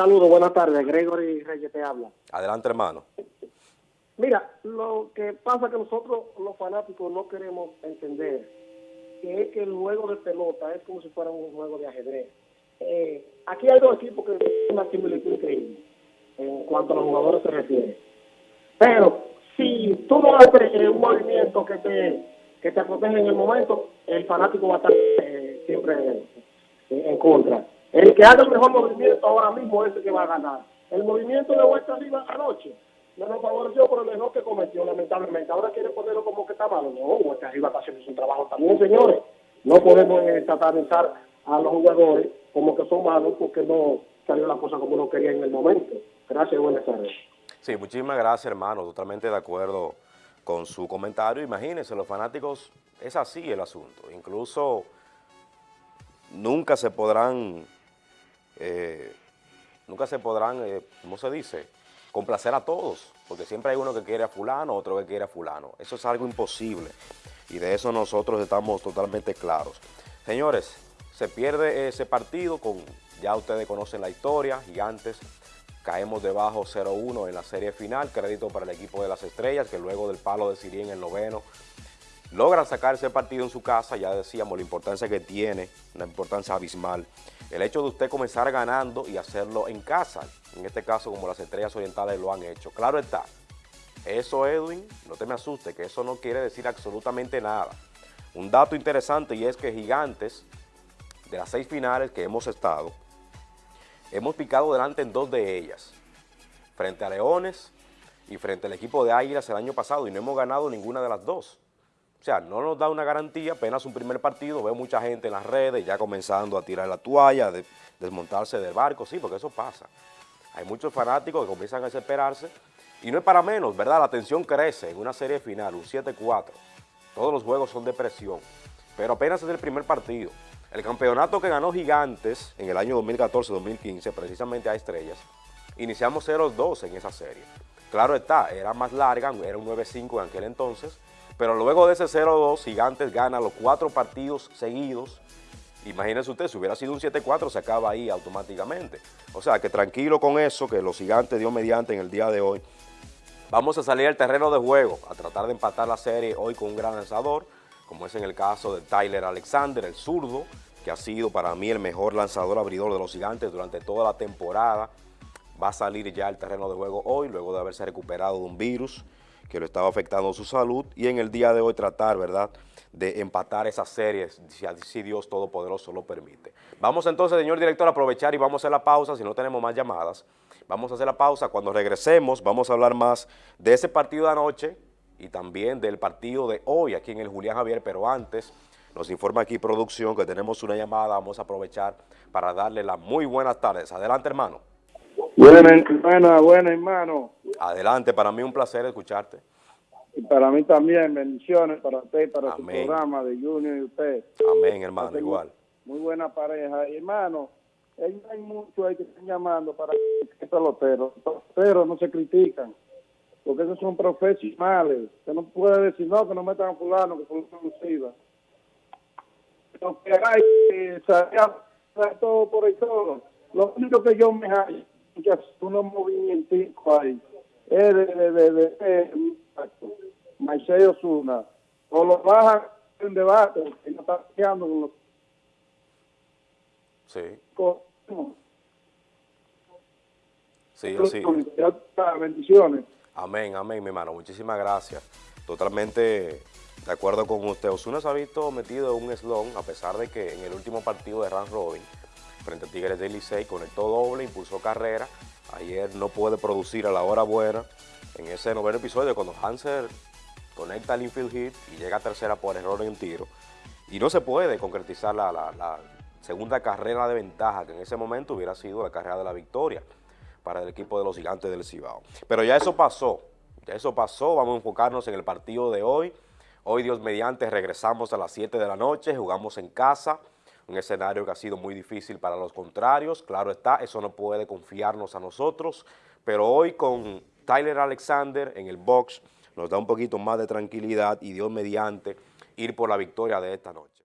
Saludos, buenas tardes. Gregory Reyes te habla. Adelante, hermano. Mira, lo que pasa es que nosotros, los fanáticos, no queremos entender que es que el juego de pelota es como si fuera un juego de ajedrez. Eh, aquí hay dos equipos que tienen una similitud increíble en cuanto a los jugadores se refiere. Pero si tú no haces un movimiento que te, que te protege en el momento, el fanático va a estar eh, siempre en contra. El que haga el mejor movimiento ahora mismo es el que va a ganar. El movimiento de vuelta arriba anoche no nos favoreció por el error que cometió, lamentablemente. Ahora quiere ponerlo como que está malo. No, vuelta arriba está haciendo su trabajo también, señores. No podemos eh, satanizar a los jugadores como que son malos porque no salió la cosa como uno quería en el momento. Gracias, buenas tardes. Sí, muchísimas gracias, hermano. Totalmente de acuerdo con su comentario. Imagínense, los fanáticos, es así el asunto. Incluso nunca se podrán eh, nunca se podrán, eh, ¿cómo se dice?, complacer a todos, porque siempre hay uno que quiere a fulano, otro que quiere a fulano. Eso es algo imposible y de eso nosotros estamos totalmente claros. Señores, se pierde ese partido con, ya ustedes conocen la historia, gigantes, caemos debajo 0-1 en la serie final, crédito para el equipo de las estrellas, que luego del palo de Siri en el noveno, logran sacar ese partido en su casa, ya decíamos la importancia que tiene, una importancia abismal. El hecho de usted comenzar ganando y hacerlo en casa, en este caso como las estrellas orientales lo han hecho. Claro está, eso Edwin, no te me asustes, que eso no quiere decir absolutamente nada. Un dato interesante y es que Gigantes, de las seis finales que hemos estado, hemos picado delante en dos de ellas, frente a Leones y frente al equipo de Águilas el año pasado y no hemos ganado ninguna de las dos. O sea, no nos da una garantía, apenas un primer partido, veo mucha gente en las redes ya comenzando a tirar la toalla, de, desmontarse del barco, sí, porque eso pasa. Hay muchos fanáticos que comienzan a desesperarse y no es para menos, ¿verdad? La tensión crece en una serie final, un 7-4. Todos los juegos son de presión, pero apenas es el primer partido. El campeonato que ganó Gigantes en el año 2014-2015, precisamente a Estrellas, iniciamos 0-2 en esa serie. Claro está, era más larga, era un 9-5 en aquel entonces, pero luego de ese 0-2, Gigantes gana los cuatro partidos seguidos. Imagínense usted, si hubiera sido un 7-4, se acaba ahí automáticamente. O sea, que tranquilo con eso, que los Gigantes dio mediante en el día de hoy. Vamos a salir al terreno de juego, a tratar de empatar la serie hoy con un gran lanzador, como es en el caso de Tyler Alexander, el zurdo, que ha sido para mí el mejor lanzador abridor de los Gigantes durante toda la temporada. Va a salir ya al terreno de juego hoy, luego de haberse recuperado de un virus que lo estaba afectando su salud y en el día de hoy tratar, ¿verdad?, de empatar esas series, si, Dios Todopoderoso lo permite. Vamos entonces, señor director, a aprovechar y vamos a hacer la pausa, si no tenemos más llamadas. Vamos a hacer la pausa, cuando regresemos vamos a hablar más de ese partido de anoche y también del partido de hoy aquí en el Julián Javier, pero antes nos informa aquí producción que tenemos una llamada, vamos a aprovechar para darle las muy buenas tardes. Adelante, hermano. Buena, hermana, buena, hermano. Adelante, para mí un placer escucharte. Y para mí también, bendiciones para usted, para su programa de Junior y usted. Amén, hermano, igual. Muy buena pareja. Y hermano, hay muchos ahí que están llamando para que peloteros. Los peloteros no se critican, porque esos son profesionales. Usted no puede decir, no, que no metan a fulano, que fulano no sirva. Lo que hay, que todo por el todo. Lo único que yo me hallo unos movimientos ahí. Es de, de, de, de, de Osuna. O lo bajan en debate, que no está quedando con los... Sí. Con, sí, sí. Bendiciones. Amén, amén, mi hermano. Muchísimas gracias. Totalmente de acuerdo con usted. Osuna se ha visto metido en un slon, a pesar de que en el último partido de Rand Robin frente a Tigres del Licey, conectó doble, impulsó carrera. Ayer no puede producir a la hora buena. En ese noveno episodio, cuando Hanser conecta el infield hit y llega a tercera por error en tiro, y no se puede concretizar la, segunda carrera de ventaja, que en ese momento hubiera sido la carrera de la victoria para el equipo de los gigantes del Cibao. Pero ya eso pasó, ya eso pasó, vamos a enfocarnos en el partido de hoy. Hoy, Dios mediante, regresamos a las 7 de la noche, jugamos en casa, un escenario que ha sido muy difícil para los contrarios, claro está, eso no puede confiarnos a nosotros, pero hoy con Tyler Alexander en el box nos da un poquito más de tranquilidad y Dios mediante ir por la victoria de esta noche.